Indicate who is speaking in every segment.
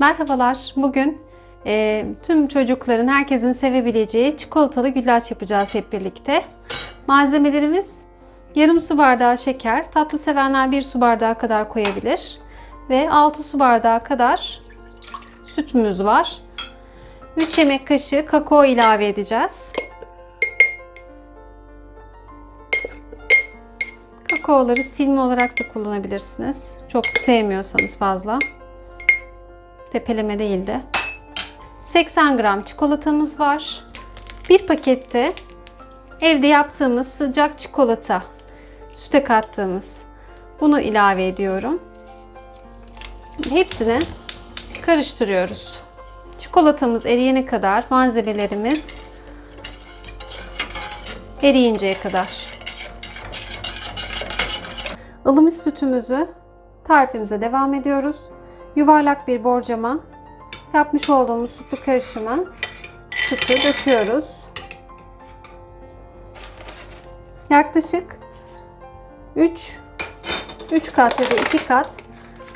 Speaker 1: Merhabalar. Bugün e, tüm çocukların, herkesin sevebileceği çikolatalı güllaç yapacağız hep birlikte. Malzemelerimiz yarım su bardağı şeker, tatlı sevenler 1 su bardağı kadar koyabilir ve 6 su bardağı kadar sütümüz var. 3 yemek kaşığı kakao ilave edeceğiz. Kakaoları silme olarak da kullanabilirsiniz. Çok sevmiyorsanız fazla. Tepeleme değil de. 80 gram çikolatamız var. Bir pakette evde yaptığımız sıcak çikolata, süte kattığımız bunu ilave ediyorum. Hepsini karıştırıyoruz. Çikolatamız eriyene kadar malzemelerimiz eriyinceye kadar. ılımış sütümüzü tarifimize devam ediyoruz. Yuvarlak bir borcama yapmış olduğumuz sütlü karışımı sütü döküyoruz. Yaklaşık 3 3 kat ya da 2 kat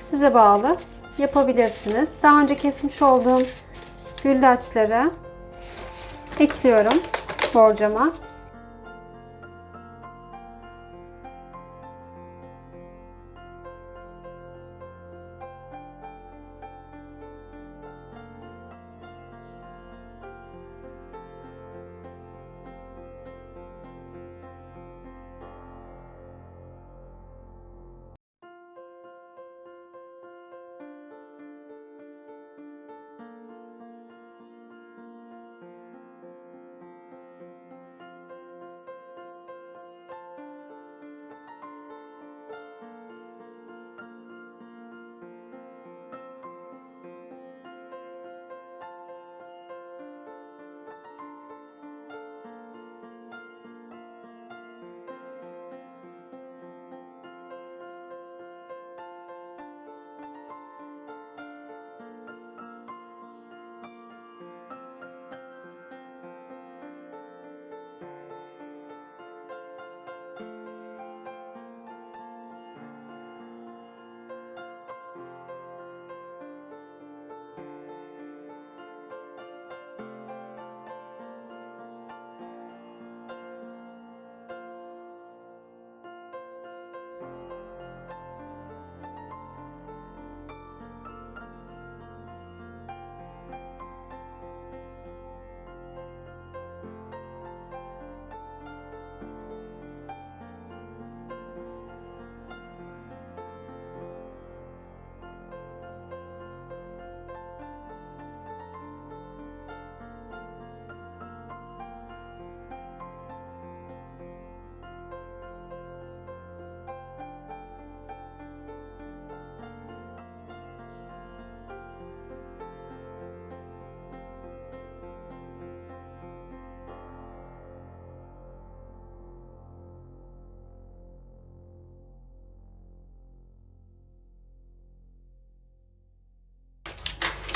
Speaker 1: size bağlı yapabilirsiniz. Daha önce kesmiş olduğum güllaçları ekliyorum borcama.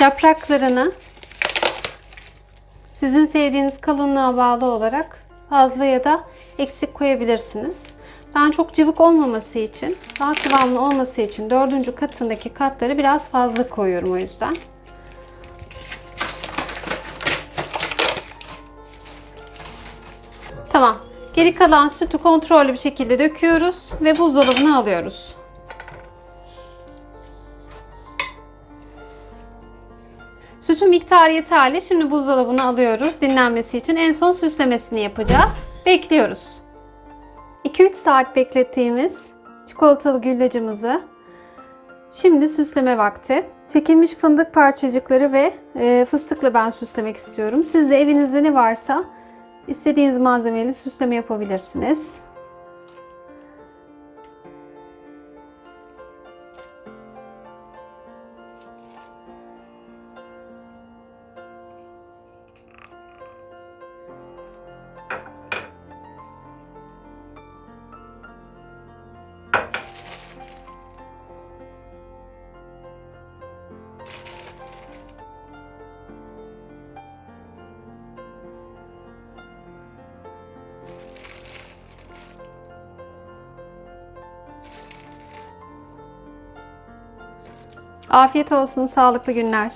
Speaker 1: Yapraklarını sizin sevdiğiniz kalınlığa bağlı olarak fazla ya da eksik koyabilirsiniz. Ben çok cıvık olmaması için, daha kıvamlı olması için dördüncü katındaki katları biraz fazla koyuyorum o yüzden. Tamam. Geri kalan sütü kontrollü bir şekilde döküyoruz ve buzdolabına alıyoruz. Sütün miktarı yeterli. Şimdi buzdolabına alıyoruz dinlenmesi için. En son süslemesini yapacağız. Bekliyoruz. 2-3 saat beklettiğimiz çikolatalı güllacımızı şimdi süsleme vakti. Çekilmiş fındık parçacıkları ve e, fıstıkla ben süslemek istiyorum. Siz de evinizde ne varsa istediğiniz malzemeyle süsleme yapabilirsiniz. Afiyet olsun, sağlıklı günler.